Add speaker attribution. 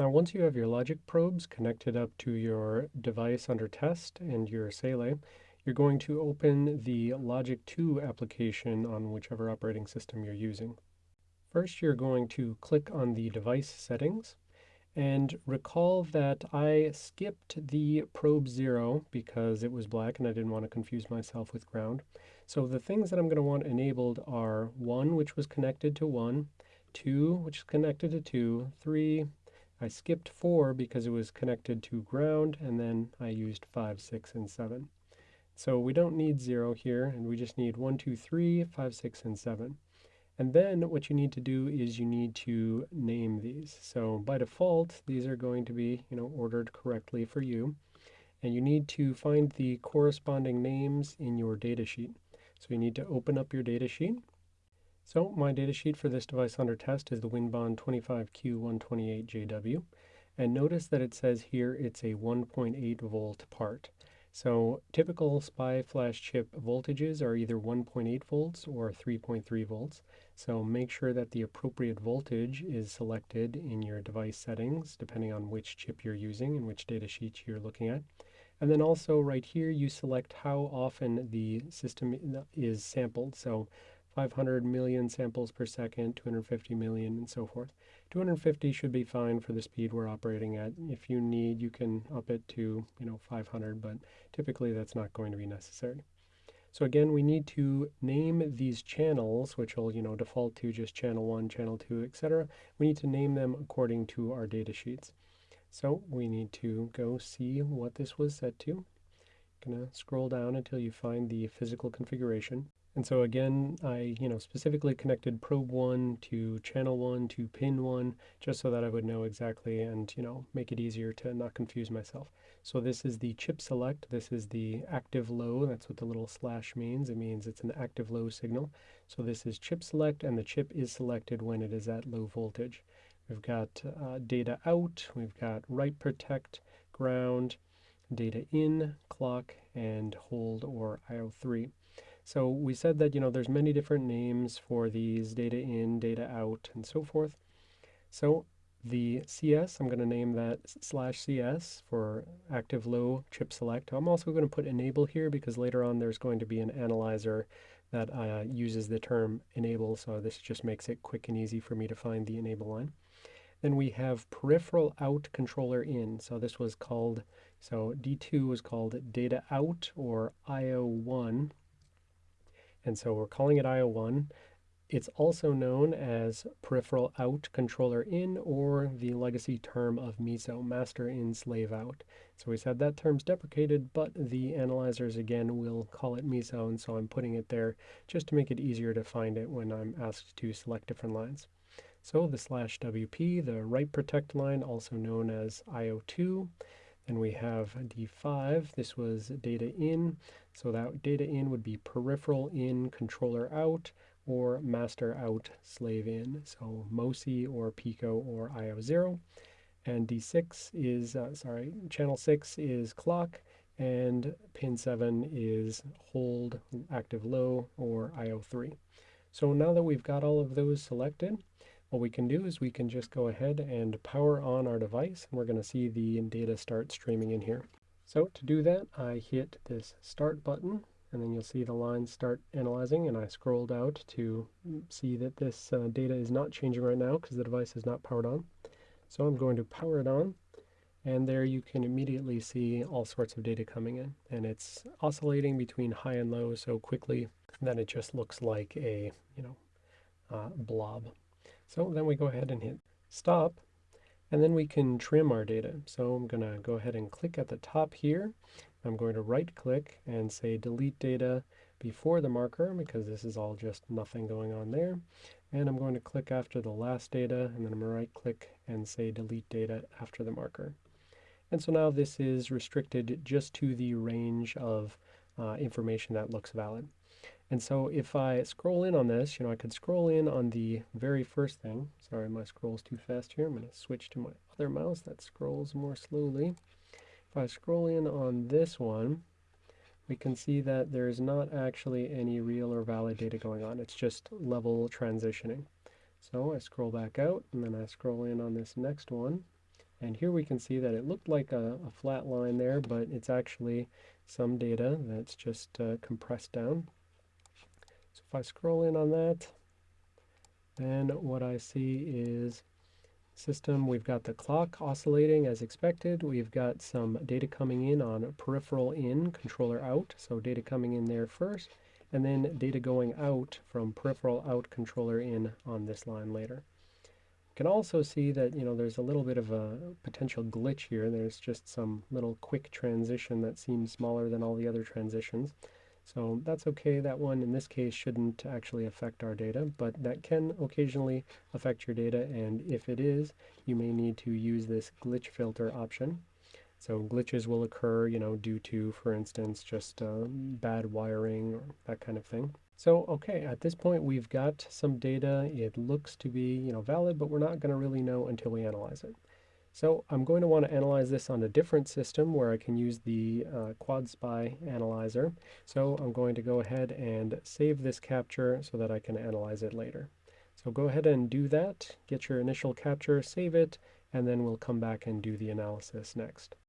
Speaker 1: Now once you have your logic probes connected up to your device under test and your Saleae, you're going to open the Logic 2 application on whichever operating system you're using. First, you're going to click on the device settings and recall that I skipped the probe 0 because it was black and I didn't want to confuse myself with ground. So the things that I'm going to want enabled are 1, which was connected to 1, 2, which is connected to 2, 3, I skipped 4 because it was connected to ground, and then I used 5, 6, and 7. So we don't need 0 here, and we just need 1, 2, 3, 5, 6, and 7. And then what you need to do is you need to name these. So by default, these are going to be you know, ordered correctly for you. And you need to find the corresponding names in your datasheet. So you need to open up your datasheet so my datasheet for this device under test is the Winbond 25Q128JW. And notice that it says here it's a 1.8 volt part. So typical SPI flash chip voltages are either 1.8 volts or 3.3 volts. So make sure that the appropriate voltage is selected in your device settings, depending on which chip you're using and which datasheet you're looking at. And then also right here, you select how often the system is sampled. So 500 million samples per second, 250 million, and so forth. 250 should be fine for the speed we're operating at. If you need, you can up it to, you know, 500, but typically that's not going to be necessary. So again, we need to name these channels, which will, you know, default to just channel 1, channel 2, etc. We need to name them according to our data sheets. So we need to go see what this was set to. Gonna scroll down until you find the physical configuration. And so again, I, you know, specifically connected probe one to channel one to pin one, just so that I would know exactly and, you know, make it easier to not confuse myself. So this is the chip select. This is the active low. That's what the little slash means. It means it's an active low signal. So this is chip select and the chip is selected when it is at low voltage. We've got uh, data out, we've got write protect, ground, data in, clock, and hold or IO3. So we said that, you know, there's many different names for these data in, data out, and so forth. So the CS, I'm going to name that slash CS for active low chip select. I'm also going to put enable here because later on there's going to be an analyzer that uh, uses the term enable, so this just makes it quick and easy for me to find the enable line. Then we have peripheral out controller in. So this was called, so D2 was called data out or IO1 and so we're calling it IO1. It's also known as peripheral out controller in or the legacy term of MISO, master in slave out. So we said that term's deprecated, but the analyzers again will call it MISO, and so I'm putting it there just to make it easier to find it when I'm asked to select different lines. So the slash WP, the write protect line, also known as IO2, then we have D5, this was data in, so that data in would be peripheral in, controller out, or master out, slave in. So MOSI or PICO or IO0. And D6 is, uh, sorry, channel 6 is clock, and pin 7 is hold, active low, or IO3. So now that we've got all of those selected, what we can do is we can just go ahead and power on our device and we're going to see the data start streaming in here. So to do that, I hit this start button and then you'll see the lines start analyzing and I scrolled out to see that this uh, data is not changing right now because the device is not powered on. So I'm going to power it on and there you can immediately see all sorts of data coming in and it's oscillating between high and low so quickly that it just looks like a you know uh, blob. So then we go ahead and hit stop, and then we can trim our data. So I'm going to go ahead and click at the top here. I'm going to right click and say delete data before the marker because this is all just nothing going on there. And I'm going to click after the last data and then I'm going to right click and say delete data after the marker. And so now this is restricted just to the range of uh, information that looks valid. And so if I scroll in on this, you know, I could scroll in on the very first thing. Sorry, my scroll's too fast here. I'm going to switch to my other mouse that scrolls more slowly. If I scroll in on this one, we can see that there is not actually any real or valid data going on. It's just level transitioning. So I scroll back out, and then I scroll in on this next one, And here we can see that it looked like a, a flat line there, but it's actually some data that's just uh, compressed down. If I scroll in on that, then what I see is system, we've got the clock oscillating as expected. We've got some data coming in on peripheral in, controller out. So data coming in there first, and then data going out from peripheral out, controller in on this line later You can also see that, you know, there's a little bit of a potential glitch here. There's just some little quick transition that seems smaller than all the other transitions. So that's okay. That one in this case shouldn't actually affect our data, but that can occasionally affect your data. And if it is, you may need to use this glitch filter option. So glitches will occur, you know, due to, for instance, just uh, bad wiring or that kind of thing. So, okay, at this point we've got some data. It looks to be, you know, valid, but we're not going to really know until we analyze it. So I'm going to want to analyze this on a different system where I can use the uh, QuadSPI analyzer. So I'm going to go ahead and save this capture so that I can analyze it later. So go ahead and do that, get your initial capture, save it, and then we'll come back and do the analysis next.